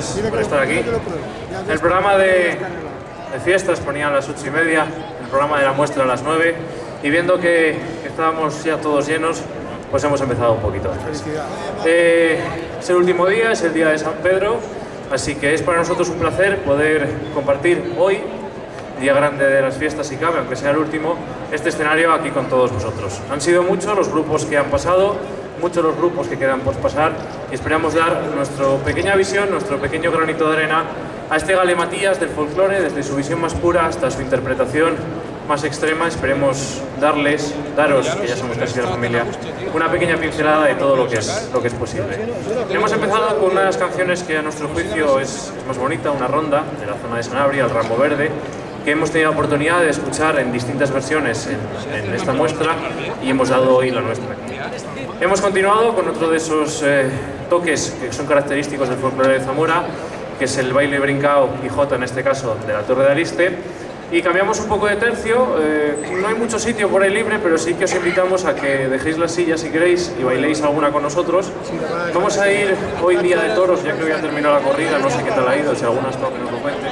gracias por estar aquí. El programa de, de fiestas ponía a las ocho y media, el programa de la muestra a las nueve y viendo que, que estábamos ya todos llenos, pues hemos empezado un poquito antes. Eh, es el último día, es el día de San Pedro, así que es para nosotros un placer poder compartir hoy, día grande de las fiestas y cabe, aunque sea el último, este escenario aquí con todos vosotros. Han sido muchos los grupos que han pasado, muchos los grupos que quedan por pasar y esperamos dar nuestra pequeña visión, nuestro pequeño granito de arena a este Matías del folclore, desde su visión más pura hasta su interpretación más extrema. Esperemos darles, daros, que ya somos casi de la familia, una pequeña pincelada de todo lo que es, lo que es posible. Hemos empezado con una de las canciones que a nuestro juicio es, es más bonita, una ronda de la zona de Sanabria, el Rambo Verde, que hemos tenido la oportunidad de escuchar en distintas versiones en, en esta muestra y hemos dado hoy la nuestra. Hemos continuado con otro de esos eh, toques que son característicos del folclore de Zamora, que es el baile brincao y jota, en este caso, de la Torre de Ariste. Y cambiamos un poco de tercio, eh, no hay mucho sitio por ahí libre, pero sí que os invitamos a que dejéis las sillas si queréis y bailéis alguna con nosotros. Vamos a ir hoy día de toros, ya que hoy ha terminado la corrida, no sé qué tal ha ido, si alguna estado que nos lo cuente.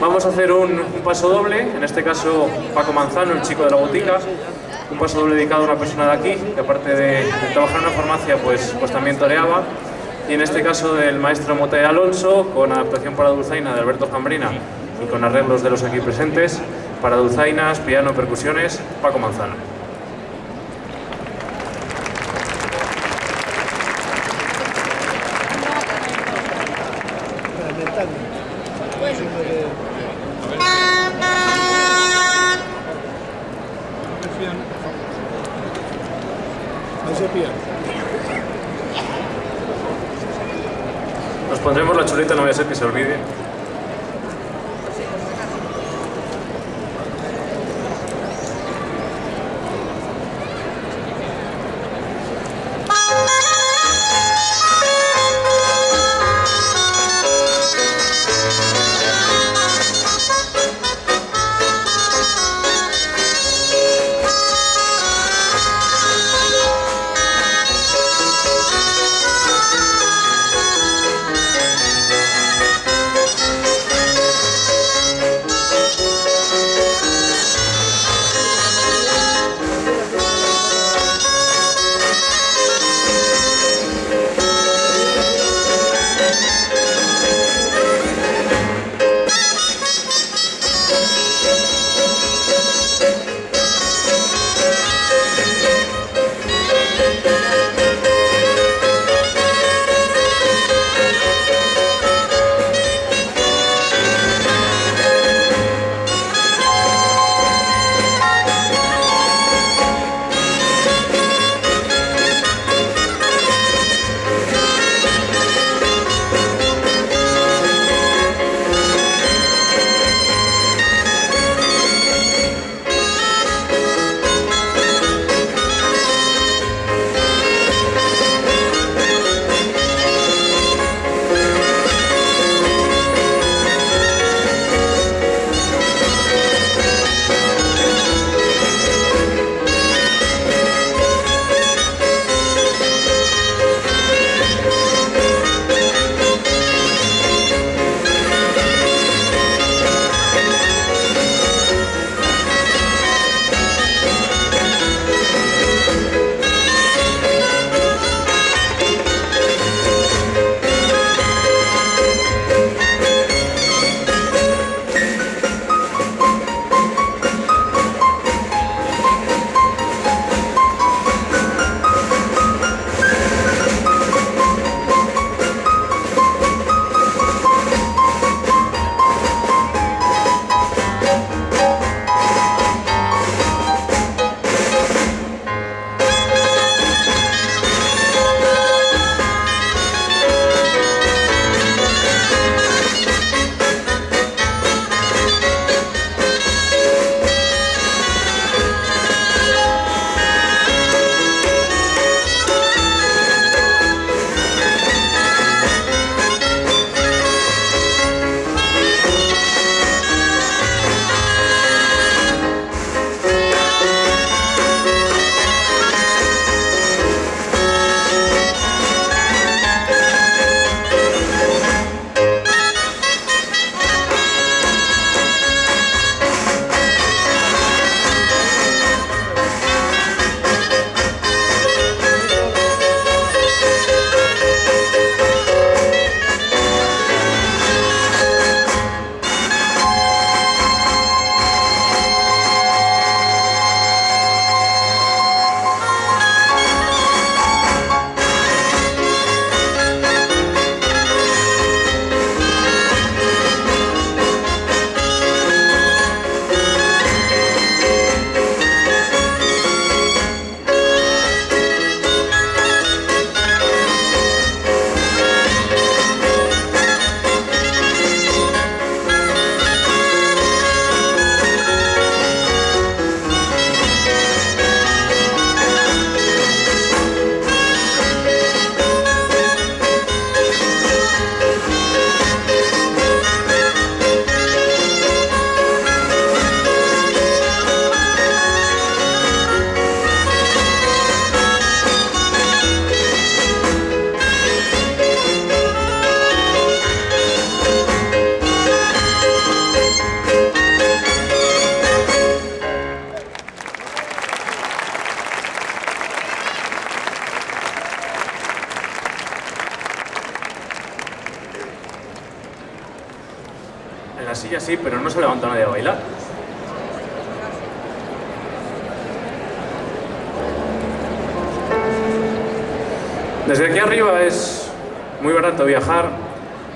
Vamos a hacer un, un paso doble, en este caso Paco Manzano, el chico de la botica, un paso doble dedicado a una persona de aquí, que aparte de, de trabajar en una farmacia, pues, pues también toreaba. Y en este caso del maestro Mote Alonso, con adaptación para Dulzaina de Alberto Jambrina y con arreglos de los aquí presentes, para Dulzainas, piano, percusiones, Paco Manzano. Nos pondremos la chuleta,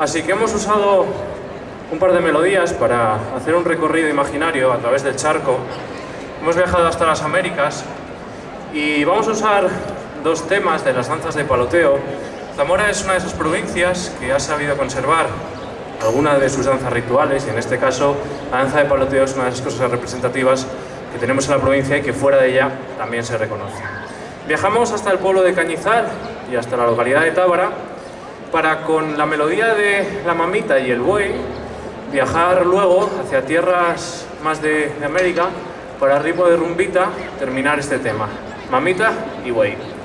así que hemos usado un par de melodías para hacer un recorrido imaginario a través del charco. Hemos viajado hasta las Américas y vamos a usar dos temas de las danzas de paloteo. Zamora es una de esas provincias que ha sabido conservar alguna de sus danzas rituales y en este caso la danza de paloteo es una de las cosas representativas que tenemos en la provincia y que fuera de ella también se reconoce. Viajamos hasta el pueblo de Cañizal y hasta la localidad de Tábara para con la melodía de la mamita y el buey viajar luego hacia tierras más de, América para ritmo de rumbita terminar este tema. Mamita y buey.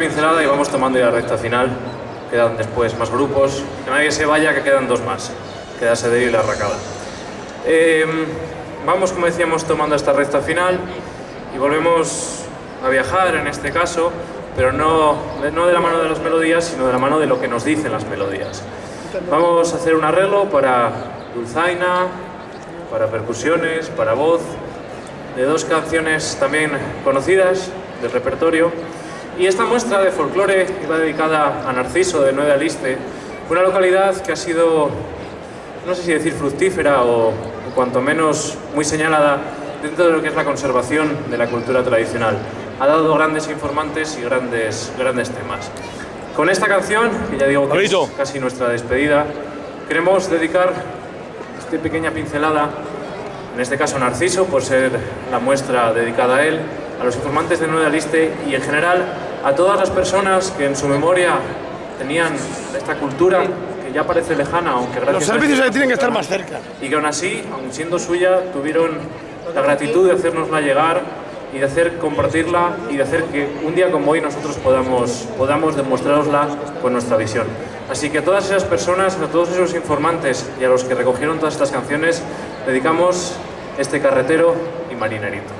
Queríamos dar una pincelada y vamos tomando ya la recta final. Quedan después más grupos. Que nadie se vaya, que quedan dos más. Queda Sederi y la Racada. Em, vamos, como decíamos, tomando esta recta final y volvemos a viajar en este caso, pero no, no de la mano de las melodías, sino de la mano de lo que nos dicen las melodías. Vamos a hacer un arreglo para dulzaina, para percusiones, para voz, de dos canciones también conocidas del repertorio. Y esta muestra de folclore iba dedicada a Narciso de Nueva Aliste, una localidad que ha sido, no sé si decir fructífera o, cuanto menos muy señalada dentro de lo que es la conservación de la cultura tradicional. Ha dado grandes informantes y grandes, grandes temas. Con esta canción, que ya digo que es casi nuestra despedida, queremos dedicar esta pequeña pincelada, en este caso Narciso, por ser la muestra dedicada a él, a los informantes de Nueva Liste y en general a todas las personas que en su memoria tenían esta cultura que ya parece lejana, aunque gracias Los servicios tienen que estar más cerca. Y que aún así, aun siendo suya, tuvieron la gratitud de hacernosla llegar y de hacer compartirla y de hacer que un día como hoy nosotros podamos, podamos demostrarosla con nuestra visión. Así que a todas esas personas, a todos esos informantes y a los que recogieron todas estas canciones, dedicamos este carretero y marinerito.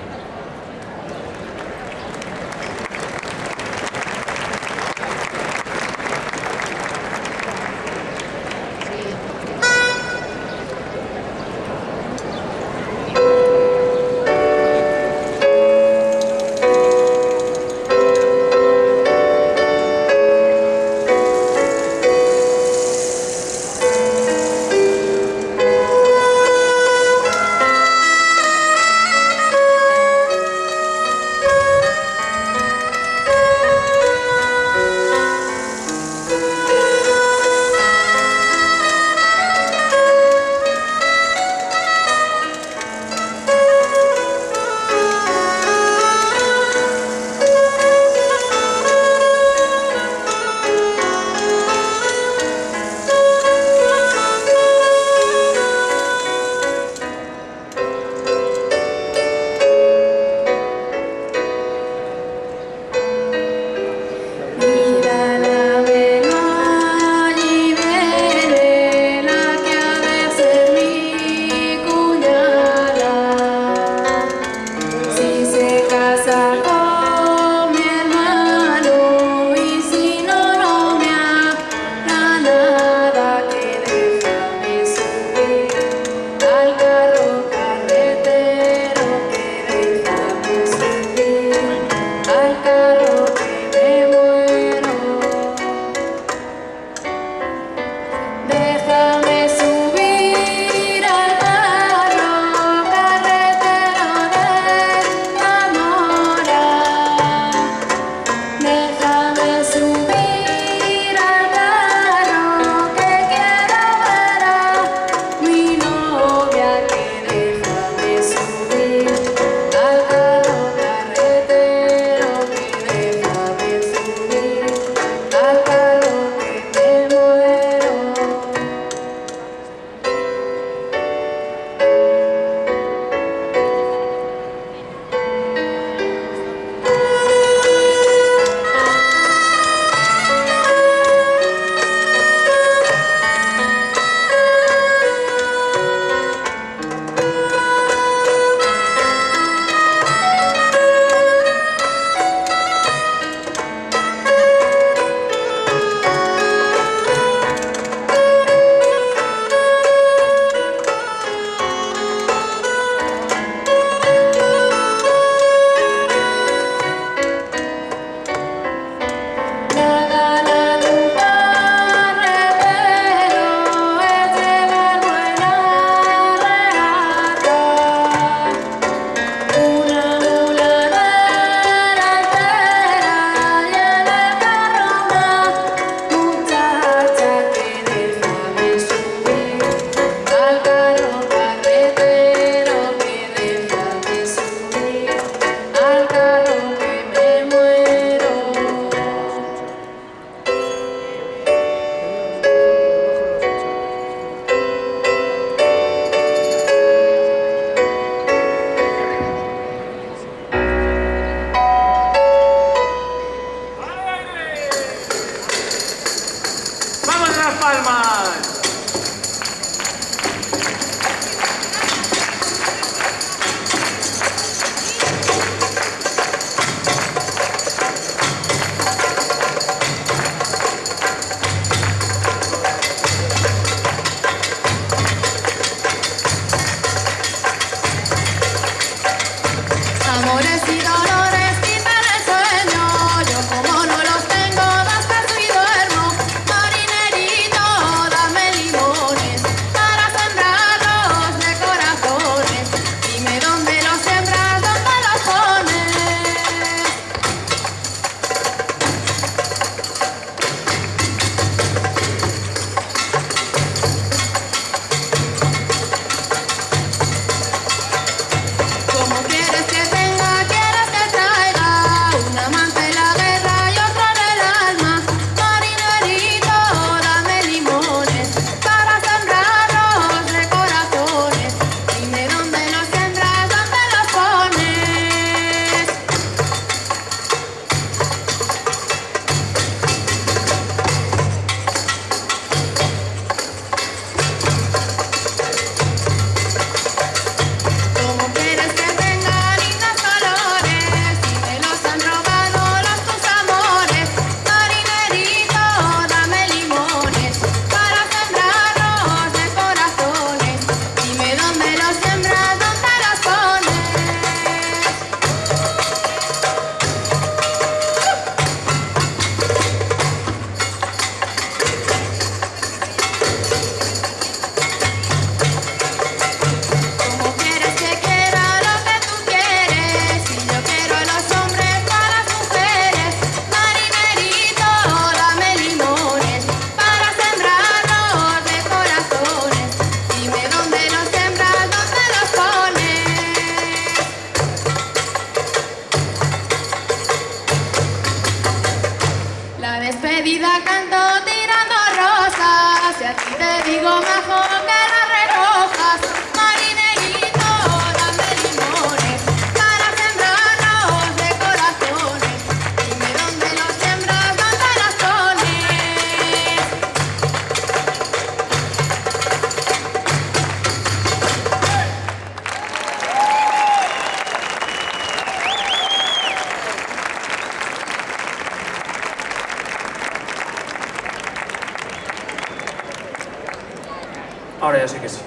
Ahora ya sí que sí.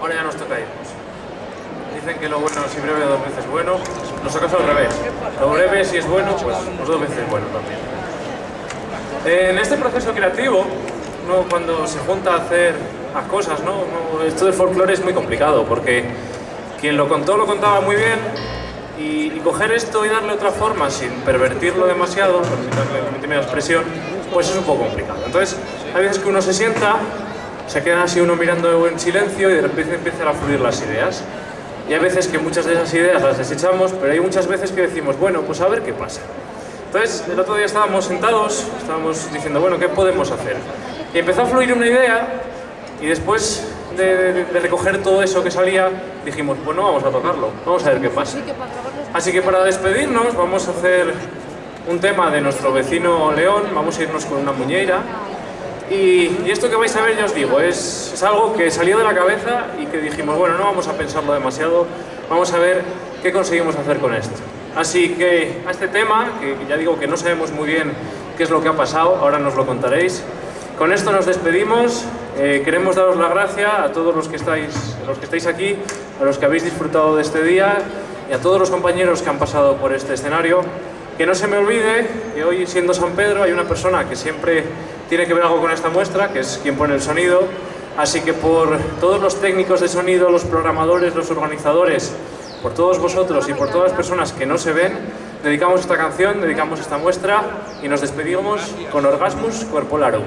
Ahora ya nos toca irnos. Dicen que lo bueno si breve dos veces bueno. Nos toca al revés. Lo breve si es bueno, pues, pues, dos veces bueno también. En este proceso creativo, cuando se junta a hacer las cosas, ¿no? esto del folclore es muy complicado porque quien lo contó lo contaba muy bien y, coger esto y darle otra forma sin pervertirlo demasiado, permitirme la expresión, pues es un poco complicado. Entonces, hay veces que uno se sienta se queda así uno mirando en silencio y de repente empiezan a fluir las ideas. Y hay veces que muchas de esas ideas las desechamos, pero hay muchas veces que decimos, bueno, pues a ver qué pasa. Entonces, el otro día estábamos sentados, estábamos diciendo, bueno, ¿qué podemos hacer? Y empezó a fluir una idea y después de, recoger todo eso que salía, dijimos, bueno, vamos a tocarlo, vamos a ver qué pasa. Así que para despedirnos vamos a hacer un tema de nuestro vecino León, vamos a irnos con una muñeira, y, esto que vais a ver, ya os digo, es, algo que salió de la cabeza y que dijimos, bueno, no vamos a pensarlo demasiado, vamos a ver qué conseguimos hacer con esto. Así que a este tema, que ya digo que no sabemos muy bien qué es lo que ha pasado, ahora nos lo contaréis. Con esto nos despedimos, eh, queremos daros la gracia a todos los que, estáis, los que estáis aquí, a los que habéis disfrutado de este día y a todos los compañeros que han pasado por este escenario. Que no se me olvide que hoy, siendo San Pedro, hay una persona que siempre tiene que ver algo con esta muestra, que es quien pone el sonido, así que por todos los técnicos de sonido, los programadores, los organizadores, por todos vosotros y por todas las personas que no se ven, dedicamos esta canción, dedicamos esta muestra y nos despedimos con Orgasmus Corpolarum.